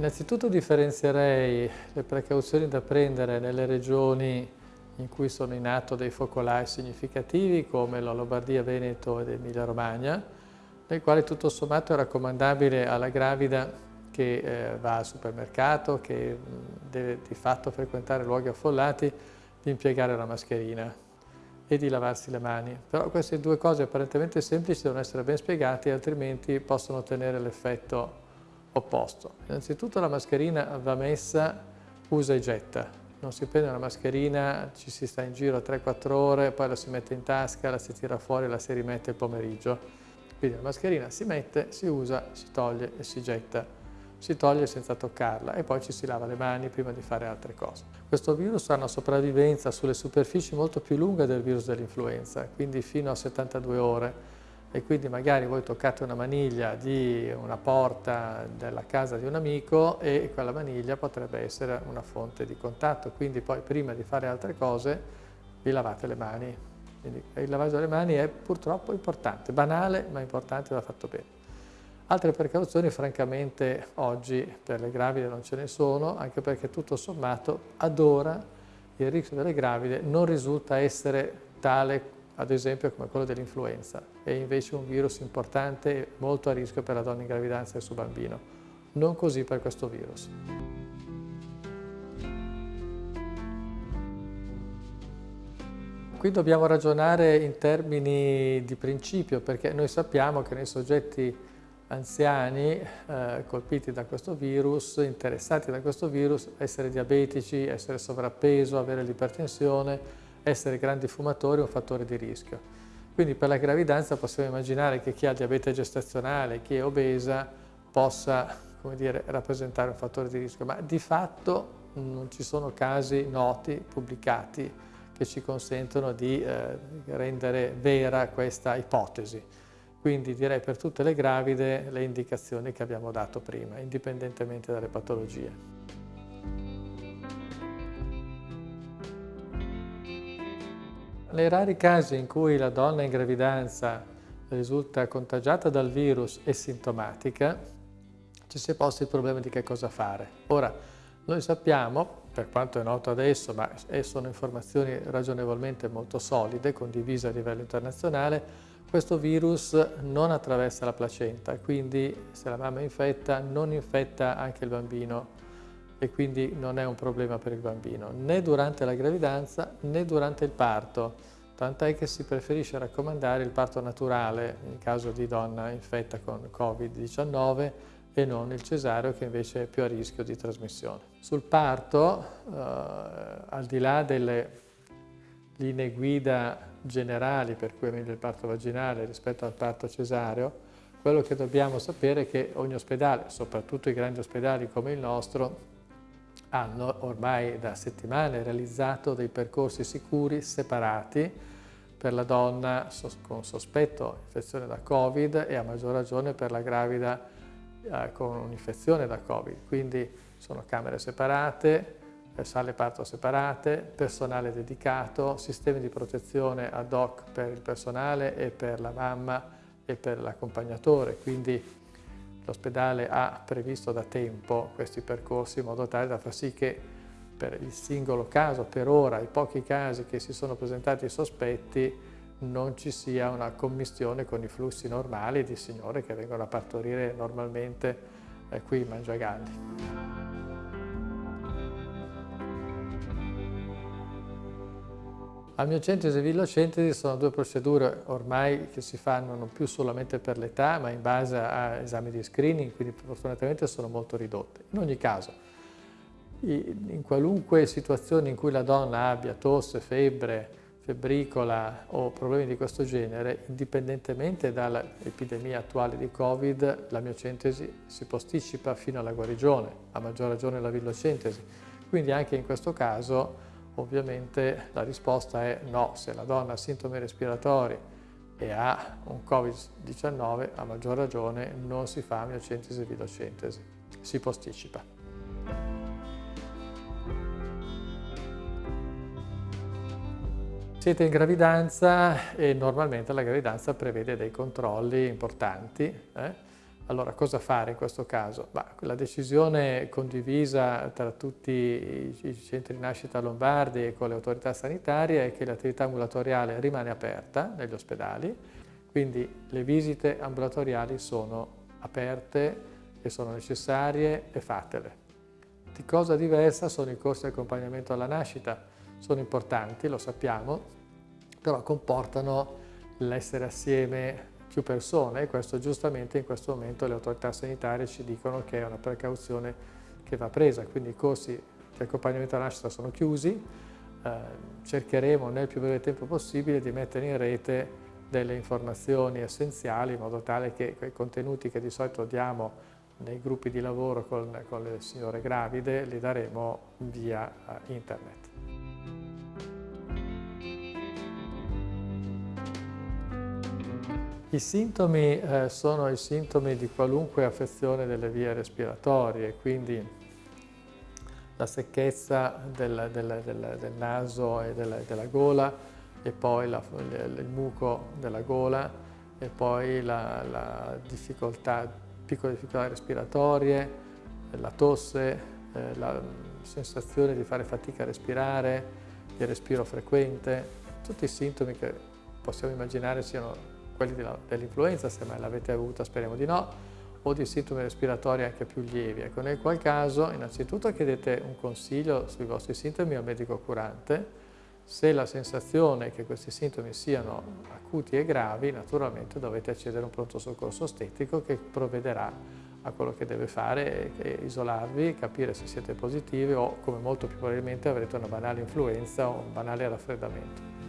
innanzitutto differenzierei le precauzioni da prendere nelle regioni in cui sono in atto dei focolai significativi come la Lombardia, Veneto ed Emilia Romagna, nel quale tutto sommato è raccomandabile alla gravida che eh, va al supermercato, che deve di fatto frequentare luoghi affollati, di impiegare la mascherina e di lavarsi le mani. Però queste due cose apparentemente semplici devono essere ben spiegate, altrimenti possono ottenere l'effetto opposto. Innanzitutto la mascherina va messa usa e getta. Non si prende una mascherina, ci si sta in giro 3-4 ore, poi la si mette in tasca, la si tira fuori e la si rimette il pomeriggio. Quindi la mascherina si mette, si usa, si toglie e si getta si toglie senza toccarla e poi ci si lava le mani prima di fare altre cose. Questo virus ha una sopravvivenza sulle superfici molto più lunga del virus dell'influenza, quindi fino a 72 ore e quindi magari voi toccate una maniglia di una porta della casa di un amico e quella maniglia potrebbe essere una fonte di contatto, quindi poi prima di fare altre cose vi lavate le mani. Quindi il lavaggio delle mani è purtroppo importante, banale ma importante va fatto bene. Altre precauzioni francamente oggi per le gravide non ce ne sono, anche perché tutto sommato ad ora il rischio delle gravide non risulta essere tale ad esempio come quello dell'influenza, è invece un virus importante e molto a rischio per la donna in gravidanza e il suo bambino. Non così per questo virus. Qui dobbiamo ragionare in termini di principio perché noi sappiamo che nei soggetti anziani eh, colpiti da questo virus, interessati da questo virus, essere diabetici, essere sovrappeso, avere l'ipertensione, essere grandi fumatori è un fattore di rischio. Quindi per la gravidanza possiamo immaginare che chi ha diabete gestazionale, chi è obesa, possa dire, rappresentare un fattore di rischio, ma di fatto non ci sono casi noti, pubblicati, che ci consentono di eh, rendere vera questa ipotesi. Quindi direi per tutte le gravide le indicazioni che abbiamo dato prima, indipendentemente dalle patologie. Nei rari casi in cui la donna in gravidanza risulta contagiata dal virus e sintomatica, ci si è posto il problema di che cosa fare. Ora, noi sappiamo, per quanto è noto adesso, ma sono informazioni ragionevolmente molto solide, condivise a livello internazionale, questo virus non attraversa la placenta, quindi se la mamma è infetta non infetta anche il bambino e quindi non è un problema per il bambino, né durante la gravidanza né durante il parto, tant'è che si preferisce raccomandare il parto naturale in caso di donna infetta con Covid-19 e non il cesareo che invece è più a rischio di trasmissione. Sul parto, eh, al di là delle linee guida generali per cui è meglio il parto vaginale rispetto al parto cesareo, quello che dobbiamo sapere è che ogni ospedale, soprattutto i grandi ospedali come il nostro, hanno ormai da settimane realizzato dei percorsi sicuri separati per la donna con sospetto infezione da Covid e a maggior ragione per la gravida eh, con un'infezione da Covid. Quindi sono camere separate, sale parto separate, personale dedicato, sistemi di protezione ad hoc per il personale e per la mamma e per l'accompagnatore, quindi l'ospedale ha previsto da tempo questi percorsi in modo tale da far sì che per il singolo caso, per ora, i pochi casi che si sono presentati sospetti, non ci sia una commistione con i flussi normali di signore che vengono a partorire normalmente eh, qui in Mangiagalli. Amniocentesi e villocentesi sono due procedure ormai che si fanno non più solamente per l'età, ma in base a esami di screening, quindi fortunatamente sono molto ridotte. In ogni caso, in qualunque situazione in cui la donna abbia tosse, febbre, febbricola o problemi di questo genere, indipendentemente dall'epidemia attuale di Covid, la miocentesi si posticipa fino alla guarigione, a maggior ragione la villocentesi. Quindi anche in questo caso Ovviamente la risposta è no, se la donna ha sintomi respiratori e ha un Covid-19, a maggior ragione non si fa miocentesi e vilocentesi, si posticipa. Siete in gravidanza e normalmente la gravidanza prevede dei controlli importanti. Eh? Allora, cosa fare in questo caso? Bah, la decisione condivisa tra tutti i centri di nascita lombardi e con le autorità sanitarie è che l'attività ambulatoriale rimane aperta negli ospedali, quindi le visite ambulatoriali sono aperte e sono necessarie e fatele. Di cosa diversa sono i corsi di accompagnamento alla nascita. Sono importanti, lo sappiamo, però comportano l'essere assieme più persone e questo giustamente in questo momento le autorità sanitarie ci dicono che è una precauzione che va presa, quindi i corsi di accompagnamento alla nascita sono chiusi, eh, cercheremo nel più breve tempo possibile di mettere in rete delle informazioni essenziali in modo tale che quei contenuti che di solito diamo nei gruppi di lavoro con, con le signore gravide li daremo via eh, internet. I sintomi eh, sono i sintomi di qualunque affezione delle vie respiratorie, quindi la secchezza del, del, del, del naso e della, della, gola e poi la, il, muco della gola e poi la, la difficoltà, piccole difficoltà respiratorie, la tosse, eh, la sensazione di fare fatica a respirare, il respiro frequente, tutti i sintomi che possiamo immaginare siano quelli dell'influenza, se mai l'avete avuta, speriamo di no, o di sintomi respiratori anche più lievi. Ecco, nel qual caso innanzitutto chiedete un consiglio sui vostri sintomi al medico curante, se la sensazione è che questi sintomi siano acuti e gravi, naturalmente dovete accedere a un pronto soccorso ostetico che provvederà a quello che deve fare, e isolarvi, capire se siete positivi o, come molto più probabilmente, avrete una banale influenza o un banale raffreddamento.